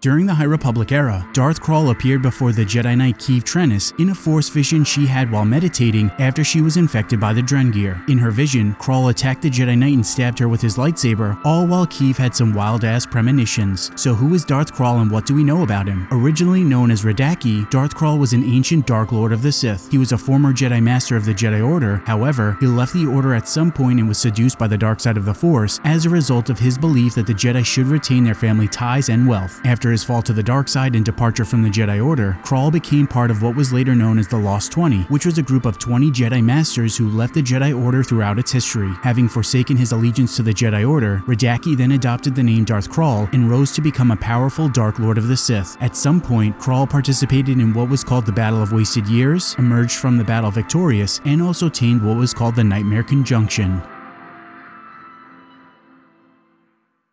During the High Republic era, Darth Krall appeared before the Jedi Knight Keeve Trennis in a Force vision she had while meditating after she was infected by the Drengir. In her vision, Krall attacked the Jedi Knight and stabbed her with his lightsaber, all while Keeve had some wild-ass premonitions. So who is Darth Krall and what do we know about him? Originally known as Radaki, Darth Krall was an ancient Dark Lord of the Sith. He was a former Jedi Master of the Jedi Order, however, he left the Order at some point and was seduced by the dark side of the Force as a result of his belief that the Jedi should retain their family ties and wealth. After his fall to the dark side and departure from the Jedi Order, Krall became part of what was later known as the Lost 20, which was a group of 20 Jedi Masters who left the Jedi Order throughout its history. Having forsaken his allegiance to the Jedi Order, Radaki then adopted the name Darth Krall and rose to become a powerful Dark Lord of the Sith. At some point, Krall participated in what was called the Battle of Wasted Years, emerged from the battle victorious, and also tamed what was called the Nightmare Conjunction.